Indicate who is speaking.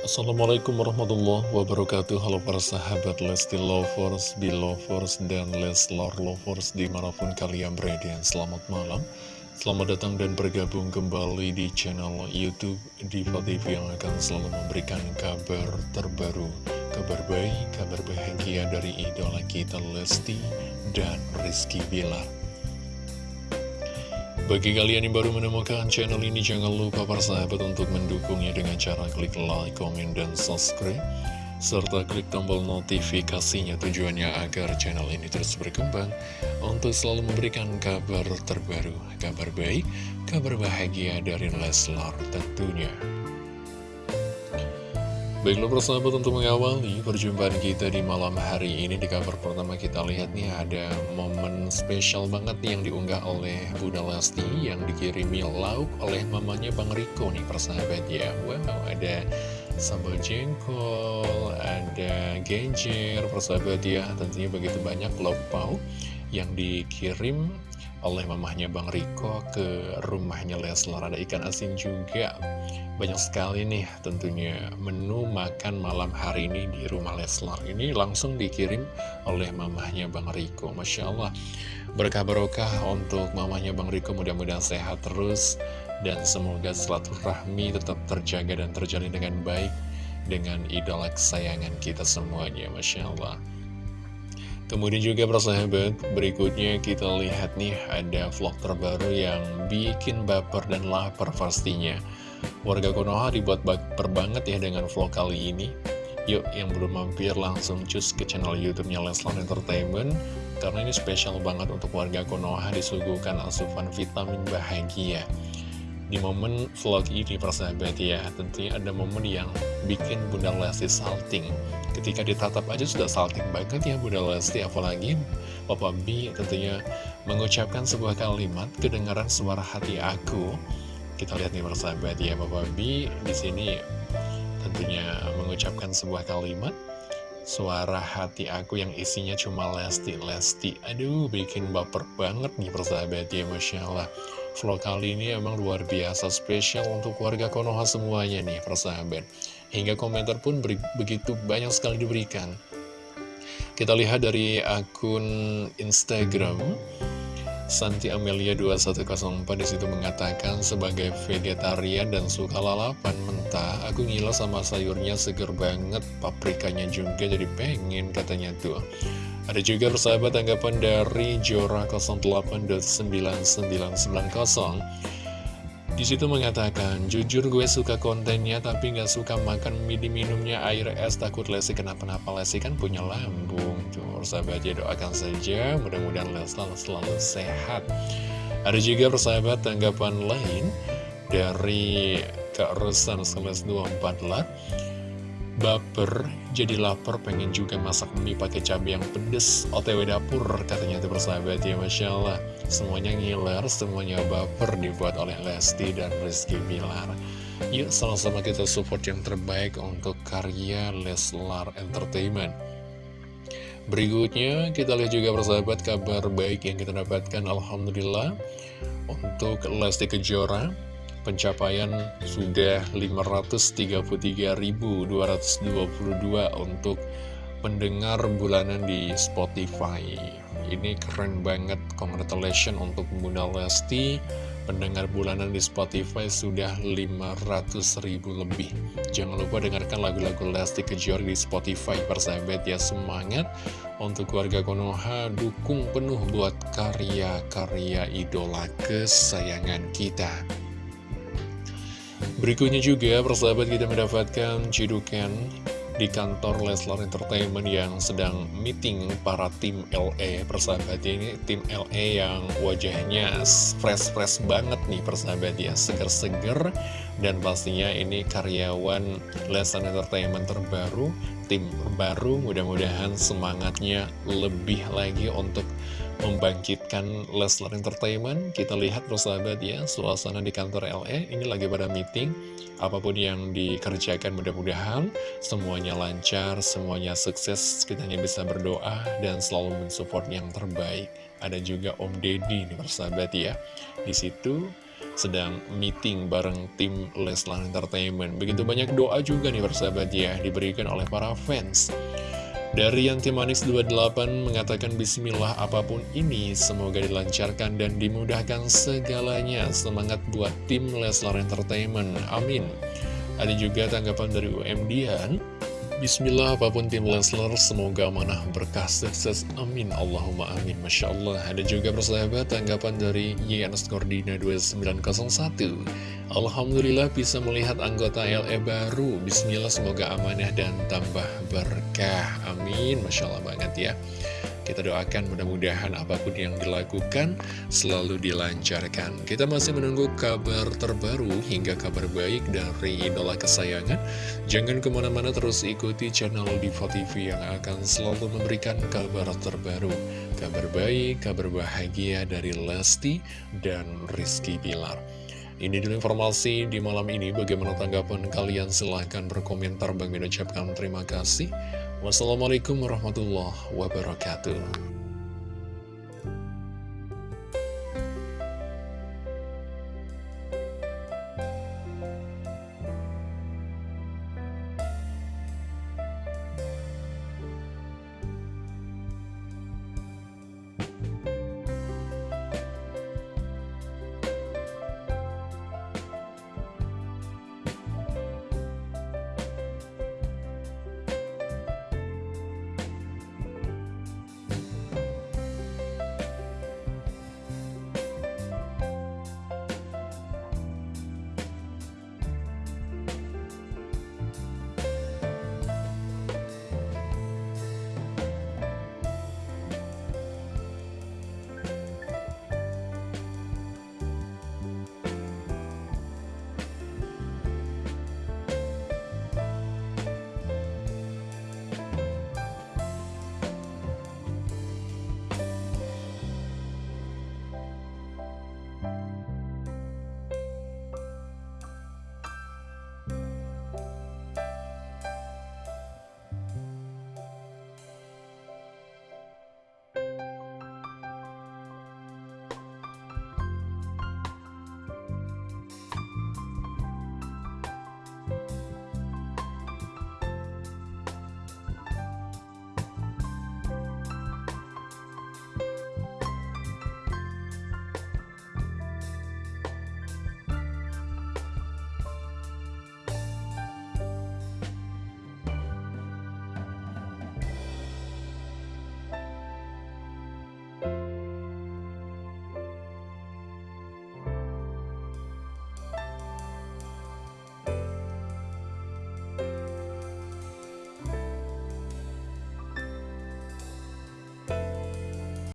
Speaker 1: Assalamualaikum warahmatullahi wabarakatuh. Halo para sahabat Lesti Lovers, Belovers, dan Leslar Lovers di mana pun kalian berada. Selamat malam. Selamat datang dan bergabung kembali di channel Youtube Diva TV yang akan selalu memberikan kabar terbaru Kabar baik, kabar bahagia dari idola kita Lesti dan Rizky Bilar bagi kalian yang baru menemukan channel ini, jangan lupa para sahabat untuk mendukungnya dengan cara klik like, komen, dan subscribe. Serta klik tombol notifikasinya tujuannya agar channel ini terus berkembang untuk selalu memberikan kabar terbaru, kabar baik, kabar bahagia dari Leslar tentunya. Baiklah persahabat untuk mengawali perjumpaan kita di malam hari ini Di kabar pertama kita lihat nih ada momen spesial banget nih yang diunggah oleh Bunda Lesti Yang dikirimi lauk oleh mamanya Bang Riko nih persahabat ya. Wow ada sambal jengkol, ada genjer persahabat ya. Tentunya begitu banyak lauk pauk yang dikirim oleh mamahnya Bang Riko ke rumahnya Leslar. Ada ikan asin juga. Banyak sekali nih tentunya menu makan malam hari ini di rumah Leslar. Ini langsung dikirim oleh mamahnya Bang Riko. Masya Allah. Berkah barokah untuk mamahnya Bang Riko. Mudah-mudahan sehat terus. Dan semoga silaturahmi tetap terjaga dan terjalin dengan baik Dengan idola kesayangan kita semuanya. Masya Allah Kemudian juga persahabat, berikutnya kita lihat nih ada vlog terbaru yang bikin baper dan lapar pastinya. Warga Konoha dibuat baper banget ya dengan vlog kali ini. Yuk yang belum mampir langsung cus ke channel YouTube-nya Leslar Entertainment karena ini spesial banget untuk warga Konoha disuguhkan asupan vitamin bahagia. Di momen vlog ini persahabat ya. Tentunya ada momen yang bikin Bunda Lesti salting. Ketika ditatap aja sudah salting banget ya Bunda Lesti. Apalagi Papa B tentunya mengucapkan sebuah kalimat Kedengaran suara hati aku. Kita lihat nih persahabat ya. Papa B di sini tentunya mengucapkan sebuah kalimat Suara hati aku yang isinya cuma Lesti-Lesti. Aduh bikin baper banget nih persahabat ya Masya Allah. Vlog kali ini emang luar biasa spesial untuk warga Konoha semuanya nih persahabat. Hingga komentar pun begitu banyak sekali diberikan. Kita lihat dari akun Instagram Santi Amelia 2104 di situ mengatakan sebagai vegetarian dan suka lalapan mentah, aku ngiler sama sayurnya seger banget, paprikanya juga jadi pengen katanya tuh. Ada juga persahabat tanggapan dari Jora 08.9990 di situ mengatakan, jujur gue suka kontennya tapi nggak suka makan midi minumnya air es takut Lesi kenapa-napa Lesi kan punya lambung. Tuh, sahabat ya doakan saja, mudah-mudahan Leslar selalu sehat. Ada juga persahabat tanggapan lain dari Kak Rusan 24 lat baper, jadi lapar, pengen juga masak mie pakai cabai yang pedes, otw dapur, katanya itu persahabat ya, Masya Allah. Semuanya ngiler, semuanya baper dibuat oleh Lesti dan Rizky Bilar. Yuk sama-sama kita support yang terbaik untuk karya Leslar Entertainment. Berikutnya kita lihat juga persahabat kabar baik yang kita dapatkan Alhamdulillah. Untuk Lesti Kejora pencapaian sudah 533.222 untuk pendengar bulanan di Spotify. Ini keren banget. Congratulations untuk Bunda Lesti. Pendengar bulanan di Spotify sudah 500 ribu lebih. Jangan lupa dengarkan lagu-lagu Lesti Kejora di Spotify persahabat ya. Semangat untuk warga Konoha. Dukung penuh buat karya-karya idola kesayangan kita. Berikutnya juga persahabat kita mendapatkan cidukan di kantor Leslar Entertainment yang sedang meeting para tim LE persahabat ini tim LE yang wajahnya fresh-fresh banget nih persahabat ya. Seger-seger dan pastinya ini karyawan Leslar Entertainment terbaru tim baru. Mudah-mudahan semangatnya lebih lagi untuk membangkitkan Leslar Entertainment. Kita lihat persahabat ya Suasana di kantor LE Ini lagi pada meeting. Apa pun yang dikerjakan mudah-mudahan Semuanya lancar Semuanya sukses. Kita hanya bisa berdoa Dan selalu mensupport yang terbaik. Ada juga Om Deddy nih persahabat ya. Di situ sedang meeting bareng tim Leslar Entertainment. Begitu banyak doa juga nih persahabat ya, diberikan oleh para fans. Dari Yanti Manis 28 mengatakan Bismillah apa pun ini semoga dilancarkan dan dimudahkan segalanya. Semangat buat tim Leslar Entertainment, amin. Ada juga tanggapan dari UM Dian Bismillah apa pun tim Leslar semoga amanah berkah sukses. Amin. Allahumma amin. Masya Allah. Ada juga persahabat tanggapan dari YNS Kordina 2901 Alhamdulillah bisa melihat anggota LE baru. Bismillah semoga amanah dan tambah berkah. Amin. Masya Allah banget ya kita doakan mudah-mudahan apa pun yang dilakukan selalu dilancarkan. Kita masih menunggu kabar terbaru hingga kabar baik dari idola kesayangan. Jangan ke mana-mana terus ikuti channel Diva TV yang akan selalu memberikan kabar terbaru. Kabar baik, kabar bahagia dari Lesti dan Rizky Bilar. Ini dulu informasi di malam ini. Bagaimana tanggapan kalian? Silahkan berkomentar. Bang ucapkan terima kasih. Wassalamualaikum warahmatullahi wabarakatuh.